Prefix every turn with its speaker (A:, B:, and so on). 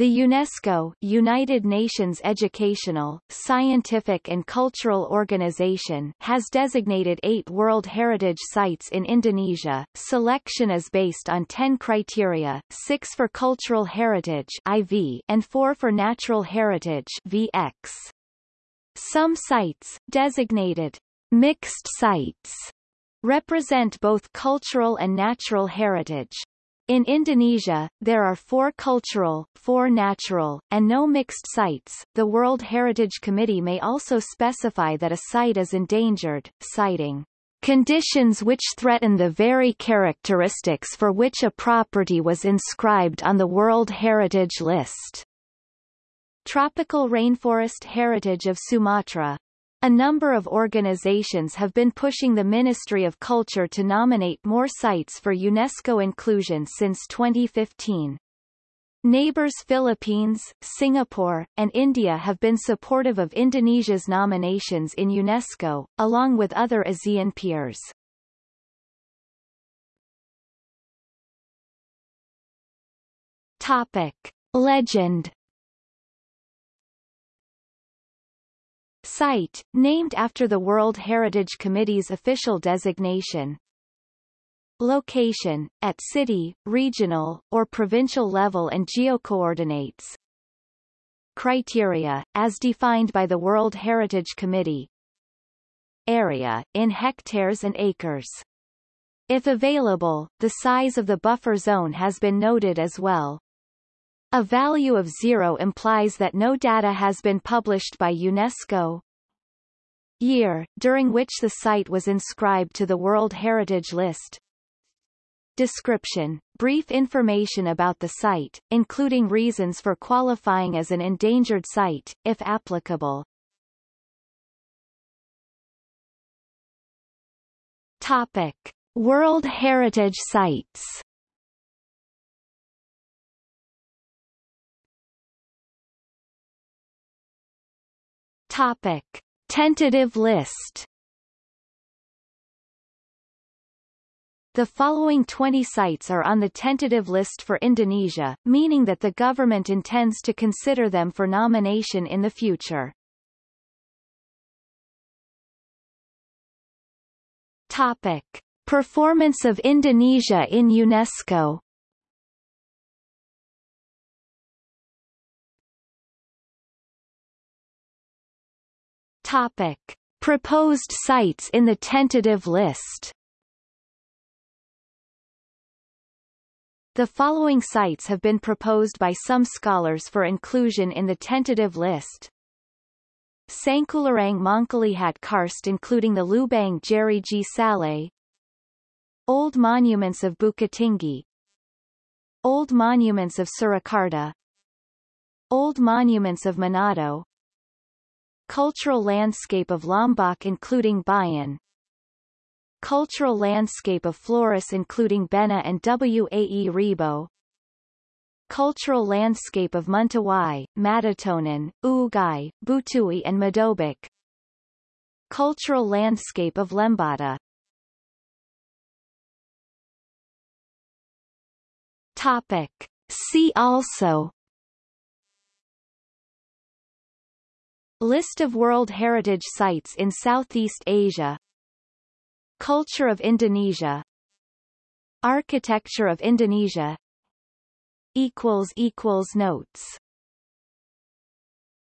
A: The UNESCO United Nations Educational, Scientific and Cultural Organization has designated eight World Heritage Sites in Indonesia. Selection is based on 10 criteria, 6 for cultural heritage IV and 4 for natural heritage VX. Some sites, designated mixed sites, represent both cultural and natural heritage. In Indonesia, there are four cultural, four natural, and no mixed sites. The World Heritage Committee may also specify that a site is endangered, citing conditions which threaten the very characteristics for which a property was inscribed on the World Heritage List. Tropical Rainforest Heritage of Sumatra a number of organizations have been pushing the Ministry of Culture to nominate more sites for UNESCO inclusion since 2015. Neighbors Philippines, Singapore, and India have been supportive of Indonesia's nominations in UNESCO, along with other ASEAN peers. Topic. Legend Site, named after the World Heritage Committee's official designation. Location, at city, regional, or provincial level and geocoordinates. Criteria, as defined by the World Heritage Committee. Area, in hectares and acres. If available, the size of the buffer zone has been noted as well. A value of zero implies that no data has been published by UNESCO, Year, during which the site was inscribed to the World Heritage List. Description. Brief information about the site, including reasons for qualifying as an endangered site, if applicable. Topic. World Heritage Sites Topic. Tentative list The following 20 sites are on the tentative list for Indonesia, meaning that the government intends to consider them for nomination in the future. Topic. Performance of Indonesia in UNESCO Topic. Proposed sites in the tentative list The following sites have been proposed by some scholars for inclusion in the tentative list. Sangkulirang Mangkalihat Karst including the Lubang Jeriji Saleh Old monuments of Bukittinggi Old monuments of Surakarta Old monuments of Manado Cultural landscape of Lombok including Bayan. Cultural landscape of Flores including Bena and Wae Rebo. Cultural landscape of Mentawai, Matotonan, Ugai, Butui and Madobag Cultural landscape of Lembata. Topic. See also List of World Heritage Sites in Southeast Asia. Culture of Indonesia. Architecture of Indonesia. Notes